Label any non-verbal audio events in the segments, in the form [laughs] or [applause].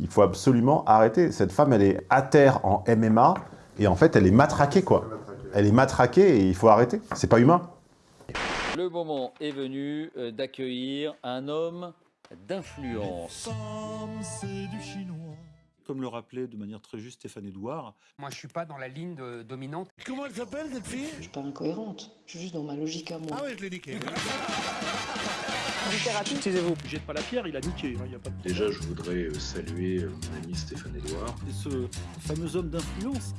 Il faut absolument arrêter. Cette femme, elle est à terre en MMA, et en fait, elle est matraquée, quoi. Elle est matraquée, et il faut arrêter. C'est pas humain. Le moment est venu euh, d'accueillir un homme d'influence. Comme le rappelait de manière très juste Stéphane Edouard, Moi, je suis pas dans la ligne de- dominante. Comment elle s'appelle cette fille? Je suis pas incohérente, je suis juste dans ma logique à moi. Ah ouais, je l'ai niqué. jette pas la pierre, il a niqué. hein, il y a pas de... Déjà, je voudrais euh, saluer euh, mon ami Stéphane Edouard. Et ce fameux homme d'influence,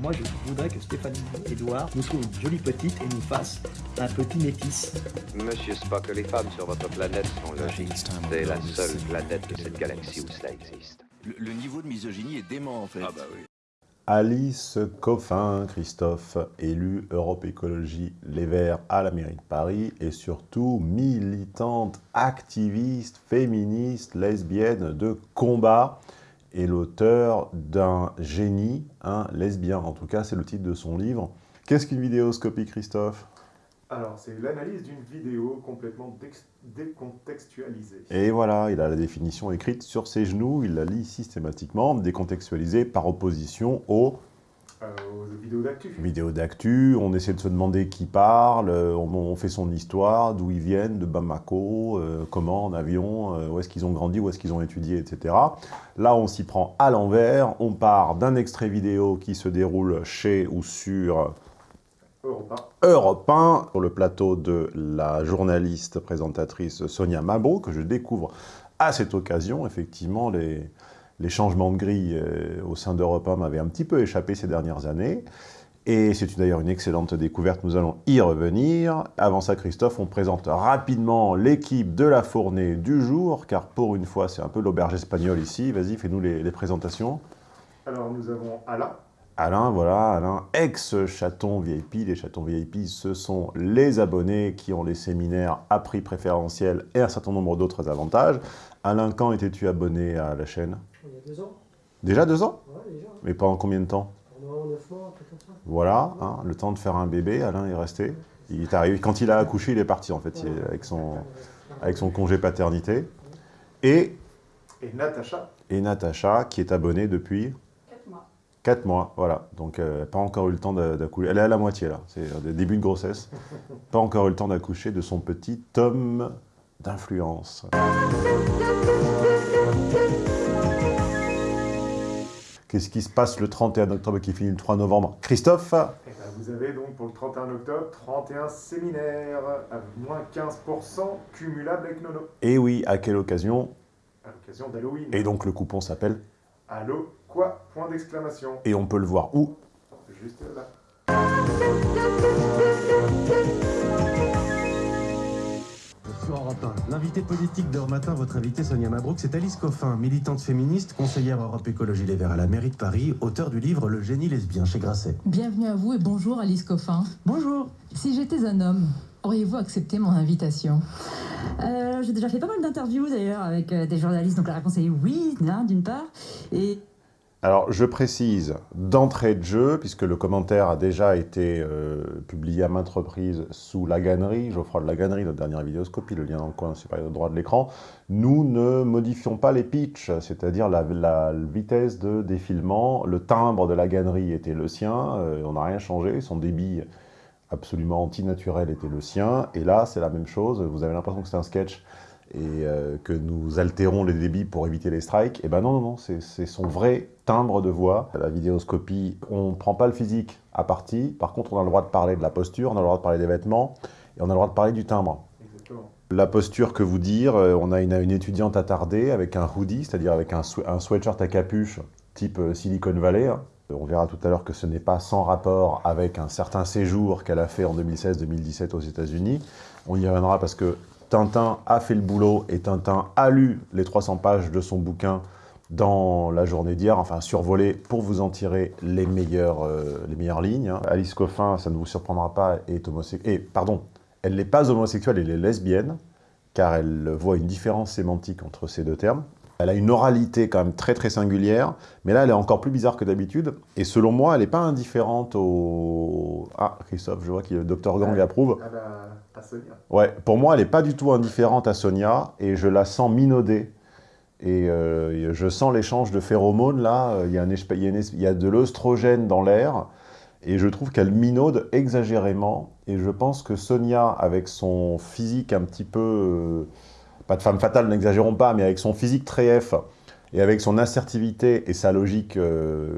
Moi, je voudrais que Stéphanie Edouard nous trouve une jolie petite et nous fasse un petit métis. Monsieur Spock, les femmes sur votre planète sont logiques. C'est la seule planète de cette galaxie où cela existe. Le, le niveau de misogynie est dément en fait. Ah bah oui. Alice Coffin, Christophe, élu Europe Écologie Les Verts à la mairie de Paris, et surtout militante, activiste, féministe, lesbienne de combat, et l'auteur d'un génie, un lesbien. En tout cas, c'est le titre de son livre. Qu'est-ce qu'une vidéoscopie, Christophe? Alors, c'est l'analyse d'une vidéo complètement décontextualisée. Et voilà, il a la définition écrite sur ses genoux, il la lit systématiquement, décontextualisée par opposition aux Euh, aux vidéos d'actu. vidéos d'actu, on essaie de se demander qui parle, euh, on, on fait son histoire, d'où ils viennent, de Bamako, euh, comment en avion, euh, où est-ce qu'ils ont grandi, où est-ce qu'ils ont étudié, etc. Là, on s'y prend à l'envers, on part d'un extrait vidéo qui se déroule chez ou sur Europe 1, sur le plateau de la journaliste présentatrice Sonia Mabrouk, que je découvre à cette occasion. Effectivement, les, les changements de grille euh, au sein d'Europe 1 m'avaient un petit peu échappé ces dernières années. Et c'est d'ailleurs une excellente découverte, nous allons y revenir. Avant ça, Christophe, on présente rapidement l'équipe de la fournée du jour, car pour une fois, c'est un peu l'auberge espagnole ici. Vas-y, fais-nous les, les présentations. Alors, nous avons Alain. Alain, voilà, Alain, ex-chaton VIP. Les chatons VIP, ce sont les abonnés qui ont les séminaires à prix préférentiel et un certain nombre d'autres avantages. Alain, quand étais-tu abonné à la chaîne? Il y a deux ans Déjà deux ans? Ouais, déjà. Mais pendant combien de temps? Pendant neuf mois, comme ça. Voilà, hein, le temps de faire un bébé, Alain est resté. Il est arrivé, quand il a accouché, il est parti en fait, il est avec, son, avec son congé paternité. Et, Et Natacha? et Natacha, qui est abonnée depuis 4 mois, voilà. Donc, euh, pas encore eu le temps d'a- d'accoucher. Elle est à la moitié, là. C'est le début de grossesse. [laughs] pas encore eu le temps d'accoucher de son petit tome d'influence. Qu'est-ce qui se passe le 31 octobre qui finit le 3 novembre? Christophe? Et ben, vous avez donc pour le 31 octobre 31 séminaires à moins 15% cumulables avec Nono. Et oui, à quelle occasion? À l'occasion d'Halloween. Et donc, le coupon s'appelle? Allô Quoi? Point d'exclamation. Et on peut le voir où? Juste là. Sur Europe 1, l'invité politique d'Heure Matin, votre invité Sonia Mabrouk, c'est Alice Coffin, militante féministe, conseillère Europe Écologie Les Verts à la mairie de Paris, auteur du livre Le génie lesbien chez Grasset. Bienvenue à vous et bonjour Alice Coffin. Bonjour Si j'étais un homme, auriez-vous accepté mon invitation? Euh, J'ai déjà fait pas mal d'interviews d'ailleurs avec euh, des journalistes, donc la réponse est oui, d'une part. Et Alors, je précise d'entrée de jeu, puisque le commentaire a déjà été euh, publié à maintes reprises sous la gannerie, Geoffroy de la gannerie, notre dernière vidéoscopie, le lien dans le coin supérieur droit de l'écran, nous ne modifions pas les pitchs, c'est-à-dire la, vitesse de défilement, le timbre de la gannerie était le sien, euh, on n'a rien changé, son débit absolument antinaturel était le sien, et là c'est la même chose, vous avez l'impression que c'est un sketch, et euh, que nous altérons les débits pour éviter les strikes, et ben non, non, non, c'est son vrai timbre de voix. La vidéoscopie, on ne prend pas le physique à partie, par contre on a le droit de parler de la posture, on a le droit de parler des vêtements, et on a le droit de parler du timbre. Exactement. La posture que vous dire, euh, on a une, une étudiante attardée avec un hoodie, c'est-à-dire avec un, un sweatshirt à capuche type euh, Silicon Valley. hein. On verra tout à l'heure que ce n'est pas sans rapport avec un certain séjour qu'elle a fait en 2016-2017 aux États-Unis. On y reviendra parce que Tintin a fait le boulot et Tintin a lu les 300 pages de son bouquin dans la journée d'hier, enfin survolé pour vous en tirer les meilleures, euh, les meilleures lignes. hein. Alice Coffin, ça ne vous surprendra pas, est homosexuelle. Et pardon, elle n'est pas homosexuelle, elle est lesbienne, car elle voit une différence sémantique entre ces deux termes. Elle a une oralité quand même très très singulière, mais là elle est encore plus bizarre que d'habitude. Et selon moi, elle n'est pas indifférente au... Ah, Christophe, je vois que le docteur Gang approuve. À, la... à Sonia. Ouais, pour moi, elle n'est pas du tout indifférente à Sonia, et je la sens minaudée et euh, je sens l'échange de phéromones, là, il y a, un, il y a, une, il y a de l'œstrogène dans l'air, et je trouve qu'elle minaude exagérément, et je pense que Sonia, avec son physique un petit peu, euh, pas de femme fatale, n'exagérons pas, mais avec son physique très F, et avec son assertivité et sa logique euh,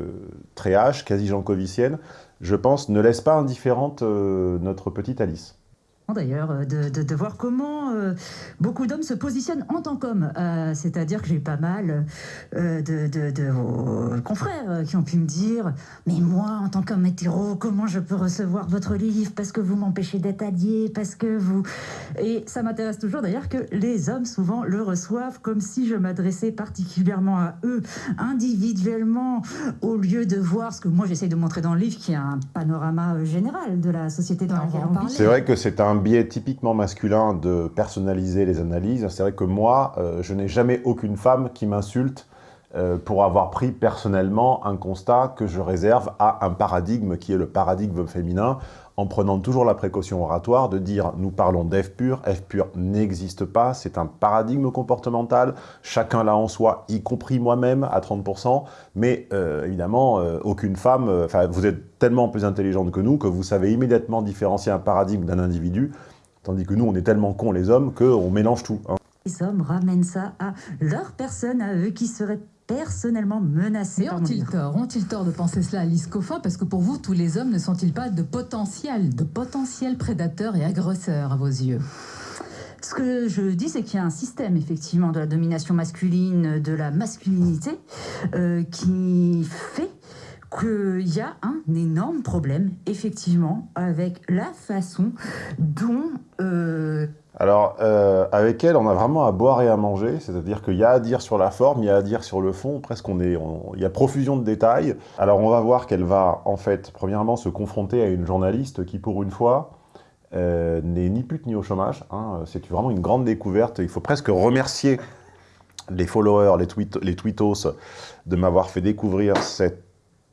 très H, quasi jankovicienne, je pense, ne laisse pas indifférente euh, notre petite Alice d'ailleurs, euh, de, de, de, voir comment euh, beaucoup d'hommes se positionnent en tant qu'hommes. Euh, C'est-à-dire que j'ai eu pas mal euh, de, de, vos confrères qui ont pu me dire « Mais moi, en tant qu'homme hétéro, comment je peux recevoir votre livre Parce que vous m'empêchez d'être allié, parce que vous... » Et ça m'intéresse toujours d'ailleurs que les hommes souvent le reçoivent comme si je m'adressais particulièrement à eux, individuellement, au lieu de voir ce que moi j'essaie de montrer dans le livre, qui est un panorama général de la société dans laquelle on vit. C'est vrai que c'est un biais typiquement masculin de personnaliser les analyses. C'est vrai que moi, euh, je n'ai jamais aucune femme qui m'insulte euh, pour avoir pris personnellement un constat que je réserve à un paradigme qui est le paradigme féminin, en prenant toujours la précaution oratoire de dire « nous parlons d'F pur, F pur n'existe pas, c'est un paradigme comportemental, chacun l'a en soi, y compris moi-même à 30%, mais euh, évidemment, euh, aucune femme, enfin vous êtes tellement plus intelligente que nous que vous savez immédiatement différencier un paradigme d'un individu, tandis que nous, on est tellement cons les hommes qu'on mélange tout. Hein. Les hommes ramènent ça à leur personne, à eux qui seraient personnellement menacés. Mais ont-ils tort? Ont-ils tort de penser cela, Alice Coffin? Parce que pour vous, tous les hommes ne sont-ils pas de potentiels, de potentiels prédateurs et agresseurs à vos yeux? Ce que je dis, c'est qu'il y a un système, effectivement, de la domination masculine, de la masculinité, euh, qui fait qu'il y a un énorme problème, effectivement, avec la façon dont euh, alors, euh, avec elle, on a vraiment à boire et à manger, c'est-à-dire qu'il y a à dire sur la forme, il y a à dire sur le fond, presque on est, il y a profusion de détails. Alors on va voir qu'elle va, en fait, premièrement, se confronter à une journaliste qui, pour une fois, euh, n'est ni pute ni au chômage. Hein. C'est vraiment une grande découverte. Il faut presque remercier les followers, les, tweet, tweetos, de m'avoir fait découvrir cette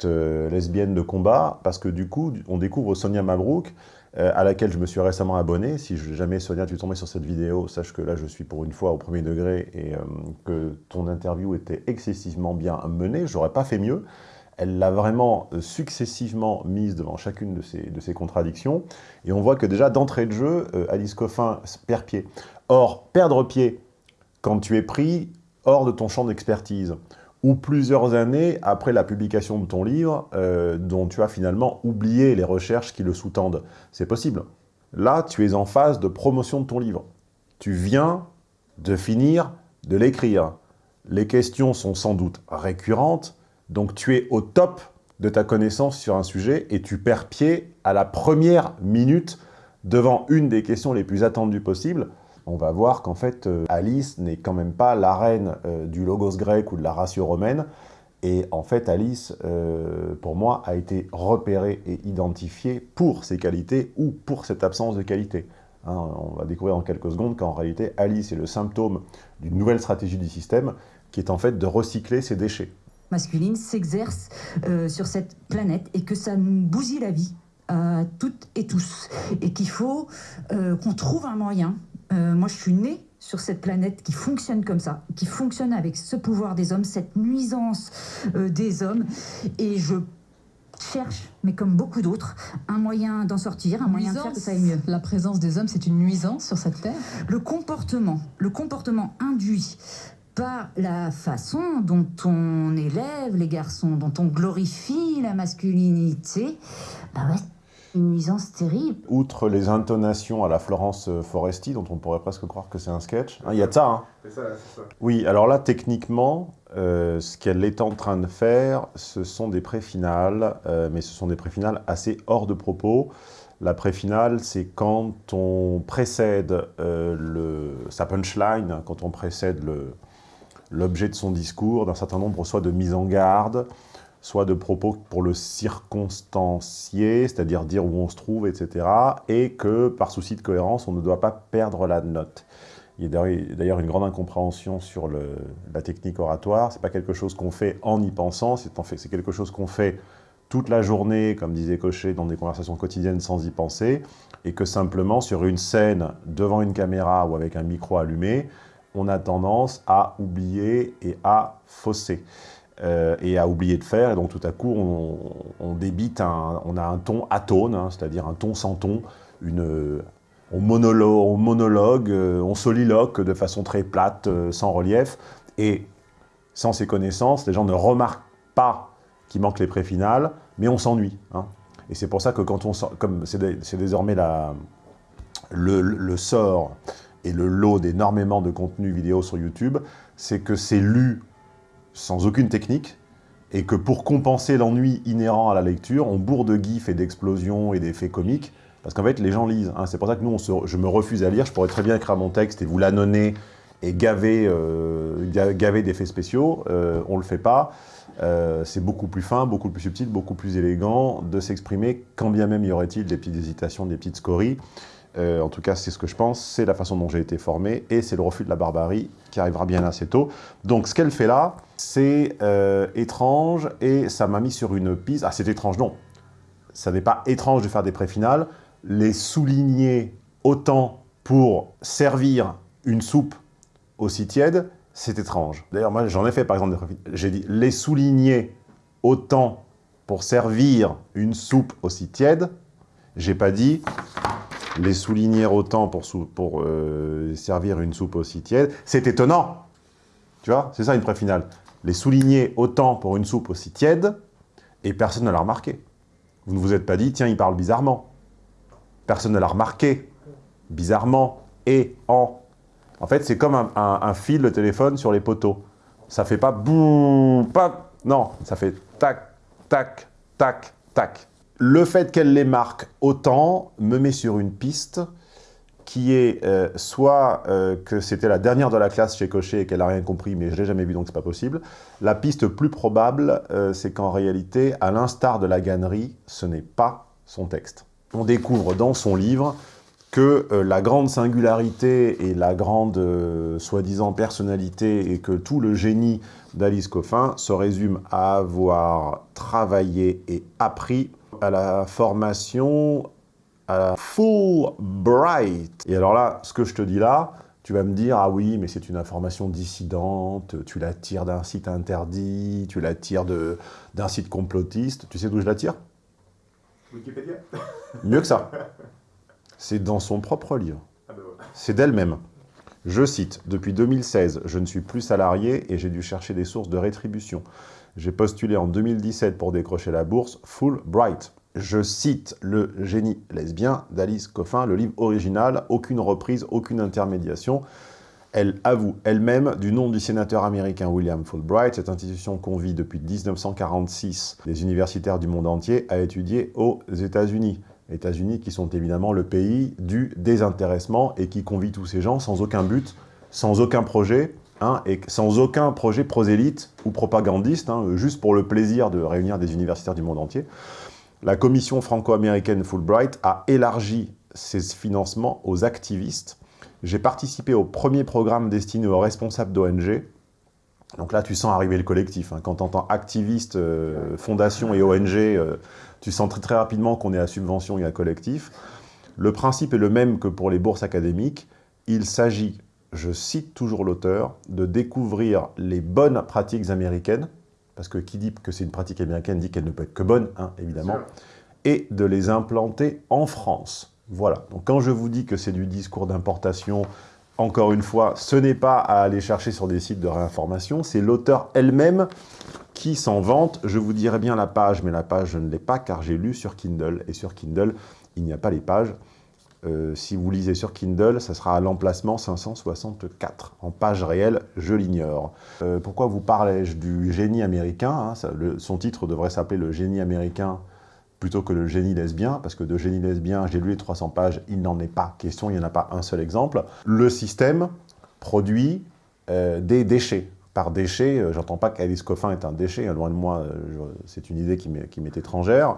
euh, lesbienne de combat, parce que du coup, on découvre Sonia Mabrouk, à laquelle je me suis récemment abonné. Si jamais, Sonia, tu tombais sur cette vidéo, sache que là, je suis pour une fois au premier degré et euh, que ton interview était excessivement bien menée. J'aurais pas fait mieux. Elle l'a vraiment euh, successivement mise devant chacune de ces, de ces contradictions. Et on voit que déjà, d'entrée de jeu, Alice Coffin perd pied. Or, perdre pied, quand tu es pris hors de ton champ d'expertise, ou plusieurs années après la publication de ton livre, euh, dont tu as finalement oublié les recherches qui le sous-tendent. C'est possible. Là, tu es en phase de promotion de ton livre. Tu viens de finir de l'écrire. Les questions sont sans doute récurrentes, donc tu es au top de ta connaissance sur un sujet et tu perds pied à la première minute devant une des questions les plus attendues possibles on va voir qu'en fait, euh, Alice n'est quand même pas la reine euh, du logos grec ou de la ratio romaine. Et en fait, Alice, euh, pour moi, a été repérée et identifiée pour ses qualités ou pour cette absence de qualité. Hein, on va découvrir en quelques secondes qu'en réalité, Alice est le symptôme d'une nouvelle stratégie du système qui est en fait de recycler ses déchets. Masculine s'exerce sur cette planète et que ça nous bousille la vie à toutes et tous. Et qu'il faut qu'on trouve un moyen euh, moi, je suis née sur cette planète qui fonctionne comme ça, qui fonctionne avec ce pouvoir des hommes, cette nuisance euh, des hommes. Et je cherche, mais comme beaucoup d'autres, un moyen d'en sortir, un moyen de faire que ça aille mieux. La présence des hommes, c'est une nuisance sur cette terre Le comportement, le comportement induit par la façon dont on élève les garçons, dont on glorifie la masculinité, bah ouais, une nuisance terrible. Outre les intonations à la Florence Foresti, dont on pourrait presque croire que c'est un sketch, hein, il y a de ça, hein C'est ça, c'est ça. Oui, alors là, techniquement, euh, ce qu'elle est en train de faire, ce sont des pré-finales, euh, mais ce sont des pré-finales assez hors de propos. La pré-finale, c'est quand on précède euh, le, sa punchline, quand on précède l'objet de son discours d'un certain nombre soit de mises en garde, soit de propos pour le circonstancier, c'est-à-dire dire où on se trouve, etc. Et que, par souci de cohérence, on ne doit pas perdre la note. Il y a d'ailleurs une grande incompréhension sur la technique oratoire. Ce n'est pas quelque chose qu'on fait en y pensant, c'est quelque chose qu'on fait toute la journée, comme disait Cochet, dans des conversations quotidiennes sans y penser, et que simplement, sur une scène, devant une caméra ou avec un micro allumé, on a tendance à oublier et à fausser. Euh, et à oublier de faire, et donc tout à coup, on, débite, un, on a un ton atone, hein, c'est-à-dire un ton sans ton, une, on, monologue, on, monologue, euh, on soliloque de façon très plate, euh, sans relief, et sans ces connaissances, les gens ne remarquent pas qu'il manque les préfinales, mais on s'ennuie. Hein. Et c'est pour ça que quand on comme c'est désormais la, le, le, sort et le lot d'énormément de contenu vidéo sur YouTube, c'est que c'est lu sans aucune technique, et que pour compenser l'ennui inhérent à la lecture, on bourre de gifs et d'explosions et d'effets comiques, parce qu'en fait, les gens lisent. Hein. C'est pour ça que nous, je me refuse à lire, je pourrais très bien écrire mon texte et vous l'annonner et gaver, euh, gaver d'effets spéciaux, euh, on ne le fait pas. Euh, c'est beaucoup plus fin, beaucoup plus subtil, beaucoup plus élégant de s'exprimer, quand bien même y aurait-il des petites hésitations, des petites scories. Euh, en tout cas, c'est ce que je pense, c'est la façon dont j'ai été formé, et c'est le refus de la barbarie qui arrivera bien assez tôt. Donc ce qu'elle fait là, c'est euh, étrange, et ça m'a mis sur une piste... Ah, c'est étrange, non. Ça n'est pas étrange de faire des préfinales. Les souligner autant pour servir une soupe aussi tiède, c'est étrange. D'ailleurs, moi, j'en ai fait, par exemple, des préfinales. J'ai dit, les souligner autant pour servir une soupe aussi tiède, j'ai pas dit les souligner autant pour, euh, servir une soupe aussi tiède. C'est étonnant. Tu vois, c'est ça une pré-finale. Les souligner autant pour une soupe aussi tiède, et personne ne l'a remarqué. Vous ne vous êtes pas dit, tiens, il parle bizarrement. Personne ne l'a remarqué. Bizarrement. Et en. En fait, c'est comme un, fil de téléphone sur les poteaux. Ça fait pas boum, pas. Non, ça fait tac, tac, tac, tac le fait qu'elle les marque autant me met sur une piste qui est euh, soit euh, que c'était la dernière de la classe chez Cochet et qu'elle n'a rien compris, mais je l'ai jamais vu, donc c'est pas possible. La piste plus probable, euh, c'est qu'en réalité, à l'instar de la gannerie, ce n'est pas son texte. On découvre dans son livre que la grande singularité et la grande soi-disant personnalité et que tout le génie d'Alice Coffin se résume à avoir travaillé et appris à la formation à Fulbright. Et alors là, ce que je te dis là, tu vas me dire, ah oui, mais c'est une information dissidente, tu la tires d'un site interdit, tu la tires d'un site complotiste. Tu sais d'où je la tire? Wikipédia Mieux que ça. [laughs] C'est dans son propre livre. Ah ben c'est d'elle-même. Je cite, « Depuis 2016, je ne suis plus salarié et j'ai dû chercher des sources de rétribution. J'ai postulé en 2017 pour décrocher la bourse Fulbright. Je cite le génie lesbien d'Alice Coffin, le livre original, aucune reprise, aucune intermédiation. Elle avoue elle-même du nom du sénateur américain William Fulbright. Cette institution convie depuis 1946 des universitaires du monde entier à étudier aux États-Unis. États-Unis qui sont évidemment le pays du désintéressement et qui convie tous ces gens sans aucun but, sans aucun projet, Hein, et sans aucun projet prosélyte ou propagandiste, hein, juste pour le plaisir de réunir des universitaires du monde entier. La commission franco-américaine Fulbright a élargi ses financements aux activistes. J'ai participé au premier programme destiné aux responsables d'ONG. Donc là, tu sens arriver le collectif. Hein. Quand tu entends activiste, euh, fondation et ONG, euh, tu sens très rapidement qu'on est à subvention et à collectif. Le principe est le même que pour les bourses académiques. Il s'agit je cite toujours l'auteur, de découvrir les bonnes pratiques américaines, parce que qui dit que c'est une pratique américaine dit qu'elle ne peut être que bonne, hein, évidemment, et de les implanter en France. Voilà. Donc quand je vous dis que c'est du discours d'importation, encore une fois, ce n'est pas à aller chercher sur des sites de réinformation, c'est l'auteur elle-même qui s'en vante. Je vous dirai bien la page, mais la page, je ne l'ai pas, car j'ai lu sur Kindle, et sur Kindle, il n'y a pas les pages. Euh, si vous lisez sur Kindle, ça sera à l'emplacement 564. En page réelle, je l'ignore. Euh, pourquoi vous parlez-je du génie américain hein, Son titre devrait s'appeler le génie américain plutôt que le génie lesbien, parce que de génie lesbien, j'ai lu les 300 pages, il n'en est pas question, il n'y en a pas un seul exemple. Le système produit euh, des déchets. Par déchets, j'entends pas qu'Alice Coffin est un déchet, hein, loin de moi, c'est une idée qui m'est étrangère.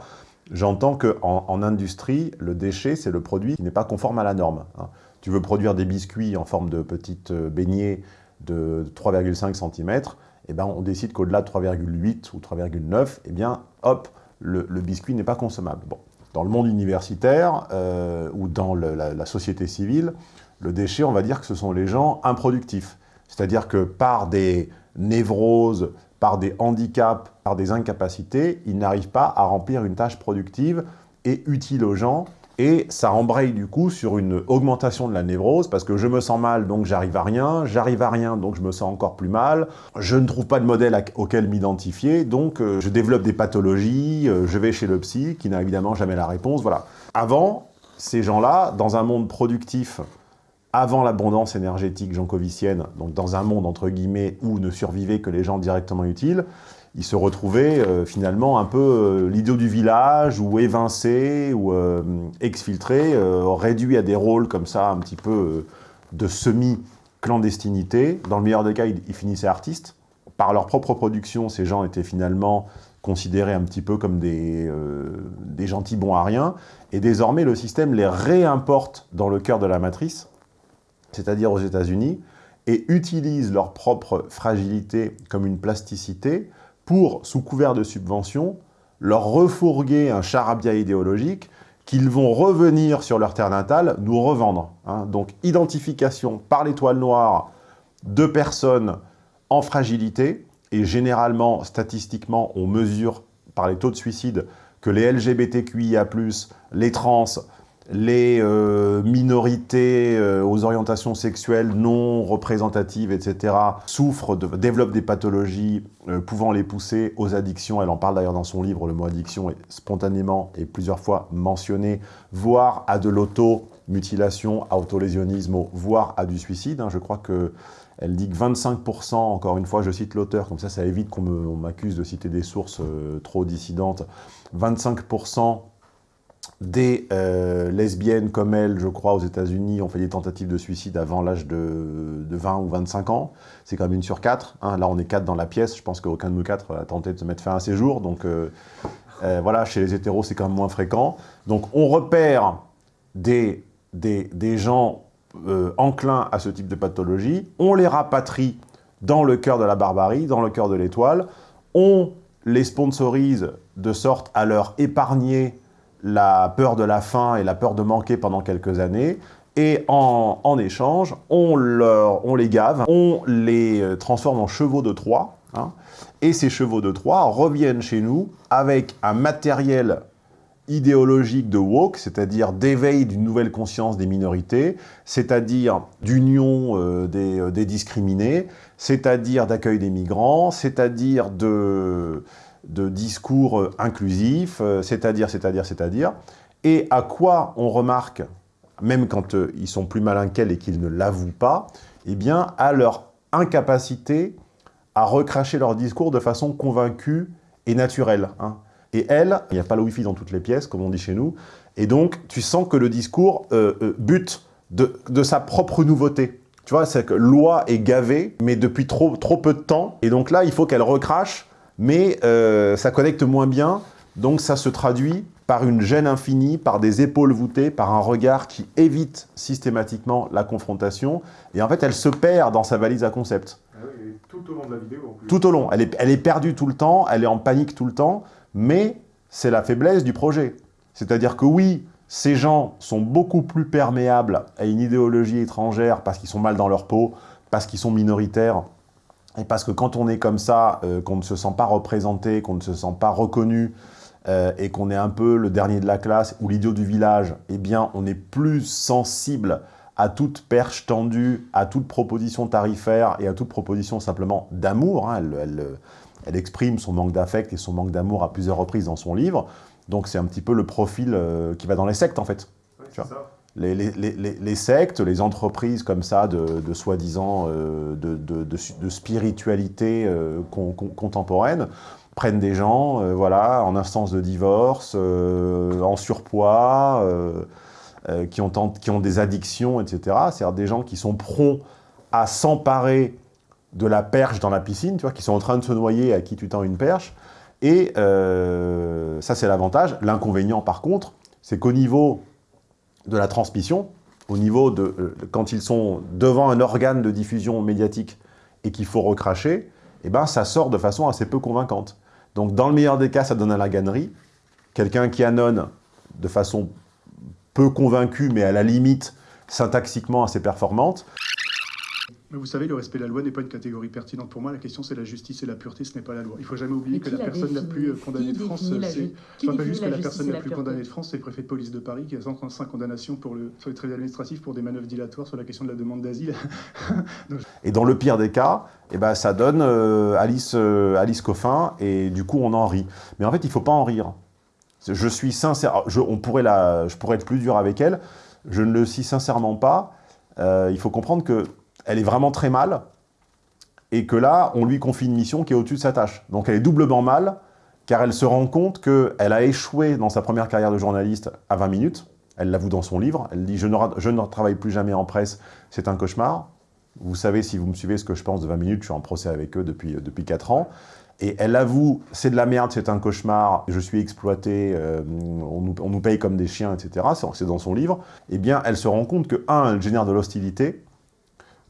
J'entends qu'en en, industrie, le déchet, c'est le produit qui n'est pas conforme à la norme. Hein. Tu veux produire des biscuits en forme de petites euh, beignets de 3,5 cm, eh ben, on décide qu'au-delà de 3,8 ou 3,9, eh bien, hop, le, biscuit n'est pas consommable. Bon. Dans le monde universitaire euh, ou dans la, la société civile, le déchet, on va dire que ce sont les gens improductifs. C'est-à-dire que par des névroses, par des handicaps, par des incapacités, ils n'arrivent pas à remplir une tâche productive et utile aux gens. Et ça embraye du coup sur une augmentation de la névrose, parce que je me sens mal, donc j'arrive à rien, j'arrive à rien, donc je me sens encore plus mal, je ne trouve pas de modèle auquel m'identifier, donc euh, je développe des pathologies, euh, je vais chez le psy, qui n'a évidemment jamais la réponse, voilà. Avant, ces gens-là, dans un monde productif, avant l'abondance énergétique jankovicienne, donc dans un monde entre guillemets où ne survivaient que les gens directement utiles, ils se retrouvaient euh, finalement un peu euh, du village, ou évincés, ou euh, exfiltrés, réduits à des rôles comme ça, un petit peu de semi-clandestinité. Dans le meilleur des cas, ils, ils, finissaient artistes. Par leur propre production, ces gens étaient finalement considérés un petit peu comme des, des gentils bons à rien. Et désormais, le système les réimporte dans le cœur de la matrice, c'est-à-dire aux États-Unis, et utilise leur propre fragilité comme une plasticité pour, sous couvert de subventions, leur refourguer un charabia idéologique qu'ils vont revenir sur leur terre natale nous revendre. Hein. Donc, identification par l'étoile noire de personnes en fragilité, et généralement, statistiquement, on mesure par les taux de suicide que les LGBTQIA+, les trans, les euh, minorités euh, aux orientations sexuelles non représentatives, etc., souffrent, développent des pathologies euh, pouvant les pousser aux addictions. Elle en parle d'ailleurs dans son livre, le mot addiction est spontanément et plusieurs fois mentionné, voire à de l'auto-mutilation, à autolésionnisme, voire à du suicide. Hein. Je crois que elle dit que 25%, encore une fois, je cite l'auteur, comme ça, ça évite qu'on m'accuse de citer des sources trop dissidentes, 25% des euh, lesbiennes comme elle, je crois, aux États-Unis, ont fait des tentatives de suicide avant l'âge de, 20 ou 25 ans. C'est quand même une sur quatre. Hein. Là, on est quatre dans la pièce. Je pense qu'aucun de nous quatre a tenté de se mettre fin à ses jours. Donc, euh, euh, voilà, chez les hétéros, c'est quand même moins fréquent. Donc, on repère des, des, des gens enclins à ce type de pathologie. On les rapatrie dans le cœur de la barbarie, dans le cœur de l'étoile. On les sponsorise de sorte à leur épargner la peur de la faim et la peur de manquer pendant quelques années, et en, échange, on, on, les gave, on les euh, transforme en chevaux de Troie, hein, et ces chevaux de Troie reviennent chez nous avec un matériel idéologique de woke, c'est-à-dire d'éveil d'une nouvelle conscience des minorités, c'est-à-dire d'union euh, des, euh, des, discriminés, c'est-à-dire d'accueil des migrants, c'est-à-dire de de discours euh, inclusifs, euh, c'est-à-dire, c'est-à-dire, c'est-à-dire, et à quoi on remarque, même quand euh, ils sont plus malins qu'elle et qu'ils ne l'avouent pas, eh bien, à leur incapacité à recracher leur discours de façon convaincue et naturelle. Hein. Et elle, il n'y a pas le wifi dans toutes les pièces, comme on dit chez nous, et donc tu sens que le discours bute de, de, sa propre nouveauté. Tu vois, c'est que loi est gavée, mais depuis trop, trop peu de temps, et donc là, il faut qu'elle recrache mais euh, ça connecte moins bien, donc ça se traduit par une gêne infinie, par des épaules voûtées, par un regard qui évite systématiquement la confrontation, et en fait elle se perd dans sa valise à concept. Ah tout au long de la vidéo en plus. Tout au long, elle est, elle est perdue tout le temps, elle est en panique tout le temps, mais c'est la faiblesse du projet. C'est-à-dire que oui, ces gens sont beaucoup plus perméables à une idéologie étrangère parce qu'ils sont mal dans leur peau, parce qu'ils sont minoritaires, et parce que quand on est comme ça, euh, qu'on ne se sent pas représenté, qu'on ne se sent pas reconnu, euh, et qu'on est un peu le dernier de la classe ou l'idiot du village, eh bien, on est plus sensible à toute perche tendue, à toute proposition tarifaire et à toute proposition simplement d'amour. Hein. Elle, exprime son manque d'affect et son manque d'amour à plusieurs reprises dans son livre. Donc c'est un petit peu le profil euh, qui va dans les sectes, en fait. ça les, sectes, les entreprises comme ça de, soi-disant euh, de, spiritualité euh, contemporaine prennent des gens euh, voilà, en instance de divorce, en surpoids, qui, ont, qui ont des addictions, etc. C'est-à-dire des gens qui sont prompts à s'emparer de la perche dans la piscine, tu vois, qui sont en train de se noyer à qui tu tends une perche. Et ça, c'est l'avantage. L'inconvénient, par contre, c'est qu'au niveau de la transmission, au niveau de euh, quand ils sont devant un organe de diffusion médiatique et qu'il faut recracher, eh ben, ça sort de façon assez peu convaincante. Donc dans le meilleur des cas, ça donne à la gannerie. Quelqu'un qui annonce de façon peu convaincue, mais à la limite syntaxiquement assez performante. Mais vous savez, le respect de la loi n'est pas une catégorie pertinente pour moi. La question, c'est la justice et la pureté, ce n'est pas la loi. Il ne faut jamais oublier que la, personne la plus condamnée de France, c'est pas juste que la personne la, plus condamnée de France, c'est le préfet de police de Paris qui a 135 condamnations pour le, sur les tribunaux administratifs pour des manœuvres dilatoires sur la question de la demande d'asile. [laughs] et dans le pire des cas, eh ben, ça donne euh, Alice, euh, Alice Coffin et du coup, on en rit. Mais en fait, il ne faut pas en rire. Je suis sincère, je, on pourrait la, je pourrais être plus dur avec elle, je ne le suis sincèrement pas. Euh, il faut comprendre que elle est vraiment très mal, et que là, on lui confie une mission qui est au-dessus de sa tâche. Donc elle est doublement mal, car elle se rend compte qu'elle a échoué dans sa première carrière de journaliste à 20 minutes. Elle l'avoue dans son livre. Elle dit je ne, « Je ne travaille plus jamais en presse, c'est un cauchemar ». Vous savez, si vous me suivez ce que je pense de 20 minutes, je suis en procès avec eux depuis, depuis 4 ans. Et elle avoue, c'est de la merde, c'est un cauchemar, je suis exploité, euh, on, nous, on, nous, paye comme des chiens, etc. C'est dans son livre. Eh bien, elle se rend compte que, un, elle génère de l'hostilité,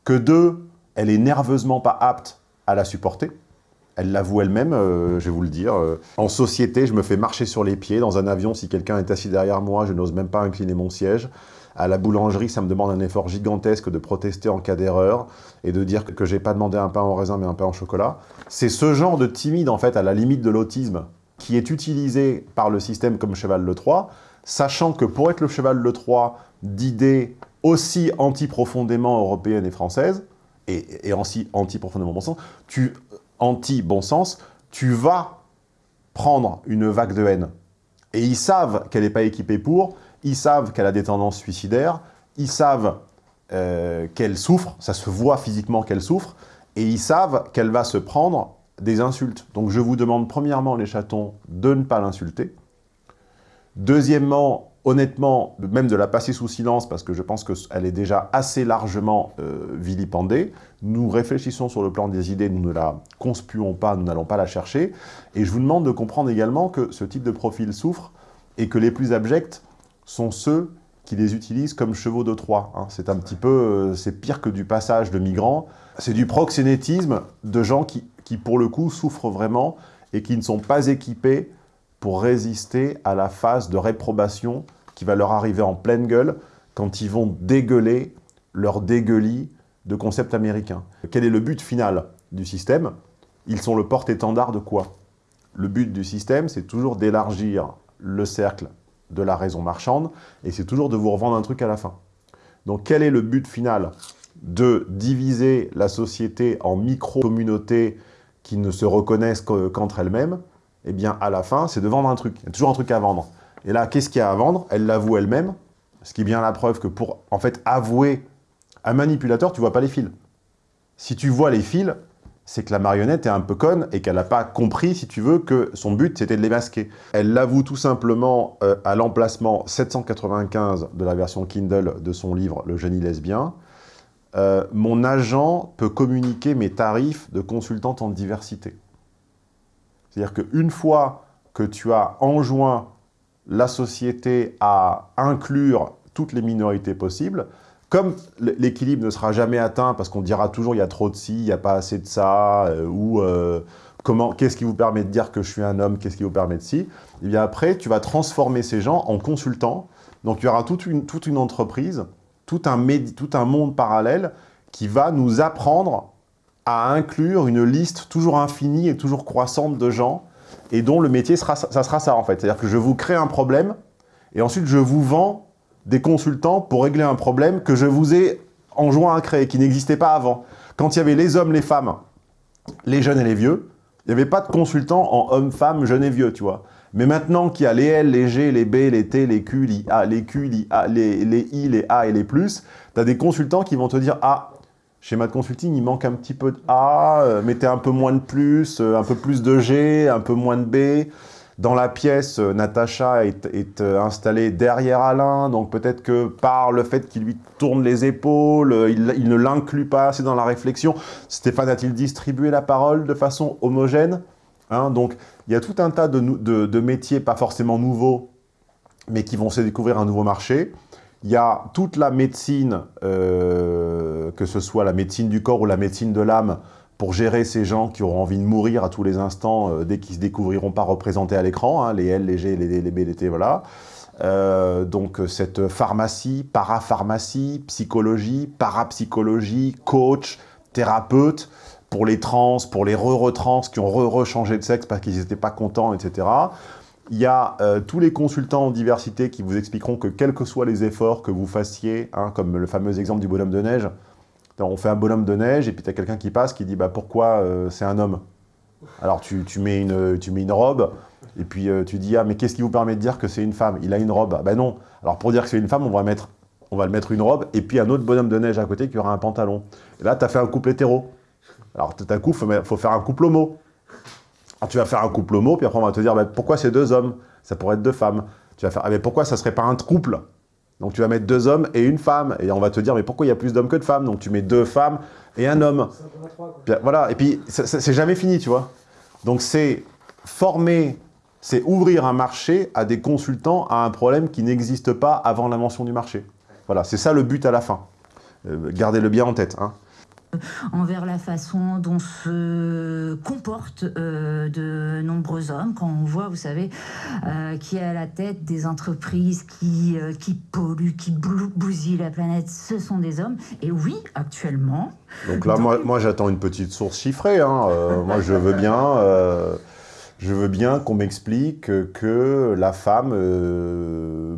que deux, elle est nerveusement pas apte à la supporter. Elle l'avoue elle-même, euh, je vais vous le dire. Euh, en société, je me fais marcher sur les pieds. Dans un avion, si quelqu'un est assis derrière moi, je n'ose même pas incliner mon siège. À la boulangerie, ça me demande un effort gigantesque de protester en cas d'erreur et de dire que j'ai pas demandé un pain au raisin mais un pain au chocolat. C'est ce genre de timide, en fait, à la limite de l'autisme, qui est utilisé par le système comme cheval le 3, sachant que pour être le cheval le 3 d'idées aussi anti-profondément européenne et française, et, anti-profondément bon sens, tu, anti-bon sens, tu vas prendre une vague de haine. Et ils savent qu'elle n'est pas équipée pour, ils savent qu'elle a des tendances suicidaires, ils savent euh, qu'elle souffre, ça se voit physiquement qu'elle souffre, et ils savent qu'elle va se prendre des insultes. Donc je vous demande premièrement, les chatons, de ne pas l'insulter. Deuxièmement, honnêtement, même de la passer sous silence, parce que je pense qu'elle est déjà assez largement euh, vilipendée. Nous réfléchissons sur le plan des idées, nous ne la conspuons pas, nous n'allons pas la chercher. Et je vous demande de comprendre également que ce type de profil souffre et que les plus abjects sont ceux qui les utilisent comme chevaux de Troie. Hein. C'est un petit peu, euh, c'est pire que du passage de migrants. C'est du proxénétisme de gens qui, qui, pour le coup, souffrent vraiment et qui ne sont pas équipés pour résister à la phase de réprobation qui va leur arriver en pleine gueule quand ils vont dégueuler leur dégueulis de concepts américains. Quel est le but final du système? Ils sont le porte-étendard de quoi? Le but du système, c'est toujours d'élargir le cercle de la raison marchande, et c'est toujours de vous revendre un truc à la fin. Donc quel est le but final? De diviser la société en micro-communautés qui ne se reconnaissent qu'entre elles-mêmes, eh bien, à la fin, c'est de vendre un truc. Il y a toujours un truc à vendre. Et là, qu'est-ce qu'il y a à vendre? Elle l'avoue elle-même, ce qui est bien la preuve que pour, en fait, avouer un manipulateur, tu vois pas les fils. Si tu vois les fils, c'est que la marionnette est un peu conne et qu'elle n'a pas compris, si tu veux, que son but, c'était de les masquer. Elle l'avoue tout simplement euh, à l'emplacement 795 de la version Kindle de son livre « Le génie lesbien euh, Mon agent peut communiquer mes tarifs de consultante en diversité ». C'est-à-dire qu'une fois que tu as enjoint la société à inclure toutes les minorités possibles, comme l'équilibre ne sera jamais atteint parce qu'on dira toujours il y a trop de ci, il n'y a pas assez de ça, euh, ou euh, qu'est-ce qui vous permet de dire que je suis un homme, qu'est-ce qui vous permet de ci, et eh bien après tu vas transformer ces gens en consultants, donc il y aura toute une, toute une entreprise, tout un, tout un monde parallèle qui va nous apprendre à inclure une liste toujours infinie et toujours croissante de gens et dont le métier, sera, ça sera ça en fait. C'est-à-dire que je vous crée un problème et ensuite je vous vends des consultants pour régler un problème que je vous ai enjoint à créer, qui n'existait pas avant. Quand il y avait les hommes, les femmes, les jeunes et les vieux, il n'y avait pas de consultants en hommes, femmes, jeunes et vieux, tu vois. Mais maintenant qu'il y a les L, les G, les B, les T, les Q, les A, les Q, les, A, les, les I, les A et les plus, tu as des consultants qui vont te dire « Ah, Schéma de consulting, il manque un petit peu de A, euh, mettez un peu moins de plus, euh, un peu plus de G, un peu moins de B. Dans la pièce, euh, Natacha est, installée derrière Alain, donc peut-être que par le fait qu'il lui tourne les épaules, il, ne l'inclut pas assez dans la réflexion. Stéphane a-t-il distribué la parole de façon homogène hein? Donc il y a tout un tas de métiers, pas forcément nouveaux, mais qui vont se découvrir un nouveau marché. Il y a toute la médecine, euh, que ce soit la médecine du corps ou la médecine de l'âme, pour gérer ces gens qui auront envie de mourir à tous les instants euh, dès qu'ils se découvriront pas représentés à l'écran, hein, les L, les G, les D, B, les T, voilà. Euh, donc cette pharmacie, parapharmacie, psychologie, parapsychologie, coach, thérapeute pour les trans, pour les re-re-trans qui ont re-re-changé de sexe parce qu'ils n'étaient pas contents, etc. Il y a euh, tous les consultants en diversité qui vous expliqueront que quels que soient les efforts que vous fassiez, hein, comme le fameux exemple du bonhomme de neige, on fait un bonhomme de neige et puis tu as quelqu'un qui passe qui dit bah, « pourquoi euh, c'est un homme ?» Alors tu, mets une, tu mets une robe et puis euh, tu dis « ah mais qu'est-ce qui vous permet de dire que c'est une femme? Il a une robe. Ben non. Alors pour dire que c'est une femme, on va, mettre, on va le mettre une robe et puis un autre bonhomme de neige à côté qui aura un pantalon. Là, tu as fait un couple hétéro. Alors tout à coup, il faut, faire un couple homo. Alors, tu vas faire un couple homo, puis après on va te dire bah, pourquoi c'est deux hommes? Ça pourrait être deux femmes. Tu vas faire ah, mais pourquoi ça serait pas un couple? Donc tu vas mettre deux hommes et une femme. Et on va te dire mais pourquoi il y a plus d'hommes que de femmes? Donc tu mets deux femmes et un homme. voilà, et puis c'est jamais fini, tu vois. Donc c'est former, c'est ouvrir un marché à des consultants à un problème qui n'existe pas avant l'invention du marché. Voilà, c'est ça le but à la fin. Euh, gardez-le bien en tête. Hein envers la façon dont se comportent euh, de nombreux hommes, quand on voit, vous savez, euh, qui est à la tête des entreprises qui, euh, qui polluent, qui bousillent la planète, ce sont des hommes. Et oui, actuellement... Donc là, moi, moi j'attends une petite source chiffrée. Hein. [laughs] moi, je veux bien... Je veux bien qu'on m'explique que la femme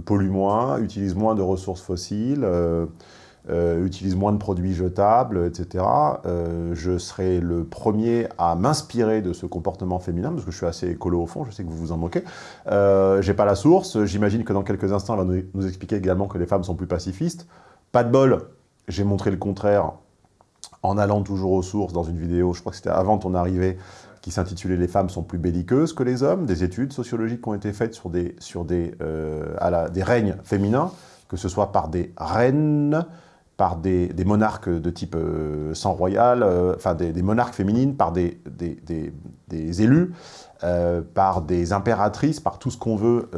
pollue moins, utilise moins de ressources fossiles, euh, utilise moins de produits jetables, etc. Euh, je serai le premier à m'inspirer de ce comportement féminin, parce que je suis assez écolo au fond, je sais que vous vous en moquez. Euh, J'ai pas la source, j'imagine que dans quelques instants, elle va nous, expliquer également que les femmes sont plus pacifistes. Pas de bol, j'ai montré le contraire en allant toujours aux sources dans une vidéo, je crois que c'était avant ton arrivée, qui s'intitulait « Les femmes sont plus belliqueuses que les hommes », des études sociologiques qui ont été faites sur des, sur des, euh, à la, des règnes féminins, que ce soit par des reines, par des, monarques de type euh, sang royal, euh, enfin des, monarques féminines, par des, élus, euh, par des impératrices, par tout ce qu'on veut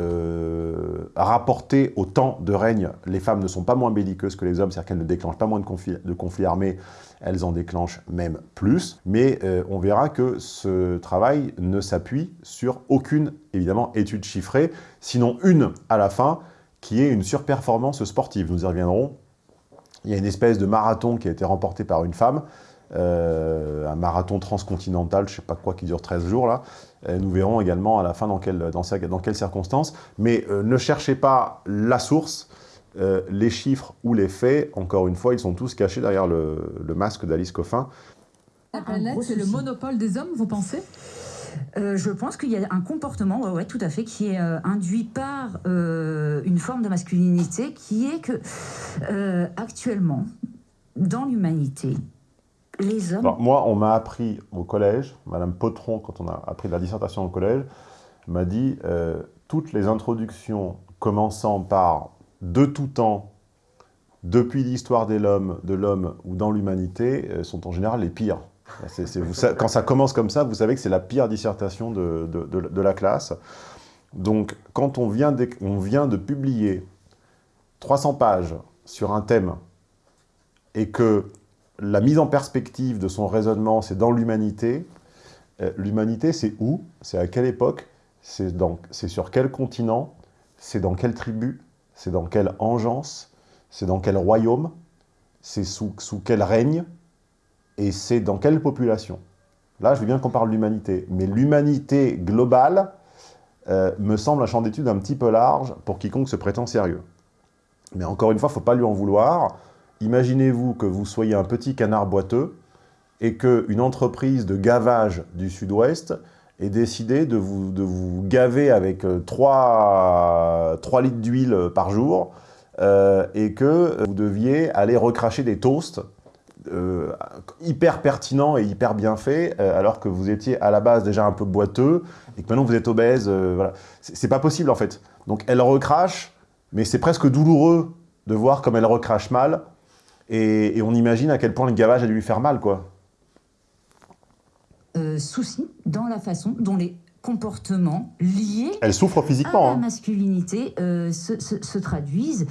rapporter au temps de règne. Les femmes ne sont pas moins belliqueuses que les hommes, c'est-à-dire qu'elles ne déclenchent pas moins de conflits, de conflits armés, elles en déclenchent même plus. Mais on verra que ce travail ne s'appuie sur aucune, évidemment, étude chiffrée, sinon une à la fin, qui est une surperformance sportive. Nous y reviendrons il y a une espèce de marathon qui a été remporté par une femme, euh, un marathon transcontinental, je ne sais pas quoi, qui dure 13 jours, là. nous verrons également à la fin dans, dans, quelles circonstances. Mais euh, ne cherchez pas la source, euh, les chiffres ou les faits, encore une fois, ils sont tous cachés derrière le, masque d'Alice Coffin. La planète, c'est le monopole des hommes, vous pensez? Euh, je pense qu'il y a un comportement, tout à fait, qui est euh, induit par euh, une forme de masculinité qui est que, actuellement, dans l'humanité, les hommes... moi, on m'a appris au collège, Madame Potron, quand on a appris la dissertation au collège, m'a dit toutes les introductions commençant par « de tout temps », depuis l'histoire de l'homme ou dans l'humanité, sont en général les pires quand ça commence comme ça, vous savez que c'est la pire dissertation de, la classe. Donc, quand on vient, de, publier 300 pages sur un thème et que la mise en perspective de son raisonnement, c'est dans l'humanité, euh, l'humanité, c'est où? C'est à quelle époque? C'est sur quel continent? C'est dans quelle tribu? C'est dans quelle engeance? C'est dans quel royaume? C'est sous quel règne? Et c'est dans quelle population? Là, je veux bien qu'on parle d'humanité, mais l'humanité globale euh, me semble un champ d'étude un petit peu large pour quiconque se prétend sérieux. Mais encore une fois, il ne faut pas lui en vouloir. Imaginez-vous que vous soyez un petit canard boiteux et qu'une entreprise de gavage du sud-ouest ait décidé de vous, de vous gaver avec 3, 3 litres d'huile par jour euh, et que vous deviez aller recracher des toasts euh, hyper pertinent et hyper bien fait, euh, alors que vous étiez à la base déjà un peu boiteux, et que maintenant vous êtes obèse, euh, voilà. C'est pas possible en fait. Donc elle recrache, mais c'est presque douloureux de voir comme elle recrache mal, et, on imagine à quel point le gavage a dû lui faire mal, quoi. souci dans la façon dont les comportements liés Elle souffre physiquement, à la hein. masculinité euh, se, traduisent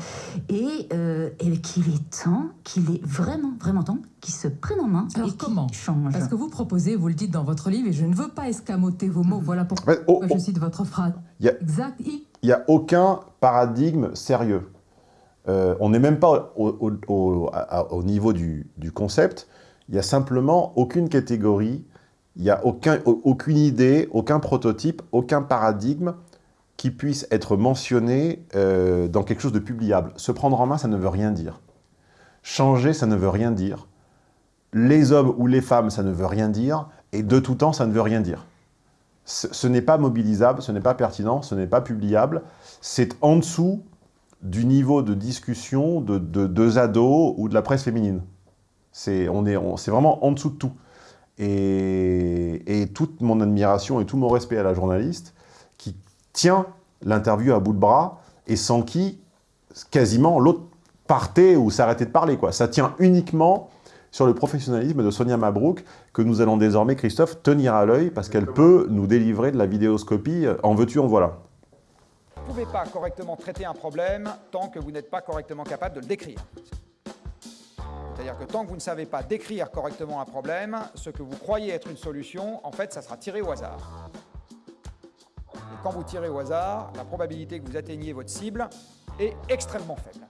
et, euh, et qu'il est temps, qu'il est vraiment, vraiment temps qu'ils se prennent en main Alors et comment changent. Parce que vous proposez, vous le dites dans votre livre, et je ne veux pas escamoter vos mots, voilà pourquoi oh, je oh. cite votre phrase. Il n'y a, aucun paradigme sérieux. Euh, on n'est même pas au, au, niveau du, du, concept, Il n'y a simplement aucune catégorie, il n'y a aucun, aucune idée, aucun prototype, aucun paradigme qui puisse être mentionné euh, dans quelque chose de publiable. Se prendre en main, ça ne veut rien dire. Changer, ça ne veut rien dire. Les hommes ou les femmes, ça ne veut rien dire. Et de tout temps, ça ne veut rien dire. Ce, n'est pas mobilisable, ce n'est pas pertinent, ce n'est pas publiable. C'est en dessous du niveau de discussion de deux ados ou de la presse féminine. C'est vraiment en dessous de tout. Et, et, toute mon admiration et tout mon respect à la journaliste qui tient l'interview à bout de bras et sans qui, quasiment, l'autre partait ou s'arrêtait de parler. Quoi. Ça tient uniquement sur le professionnalisme de Sonia Mabrouk que nous allons désormais, Christophe, tenir à l'œil parce qu'elle peut nous délivrer de la vidéoscopie en veux-tu, en voilà. Vous ne pouvez pas correctement traiter un problème tant que vous n'êtes pas correctement capable de le décrire. C'est-à-dire que tant que vous ne savez pas décrire correctement un problème, ce que vous croyez être une solution, en fait, ça sera tiré au hasard. Et quand vous tirez au hasard, la probabilité que vous atteigniez votre cible est extrêmement faible.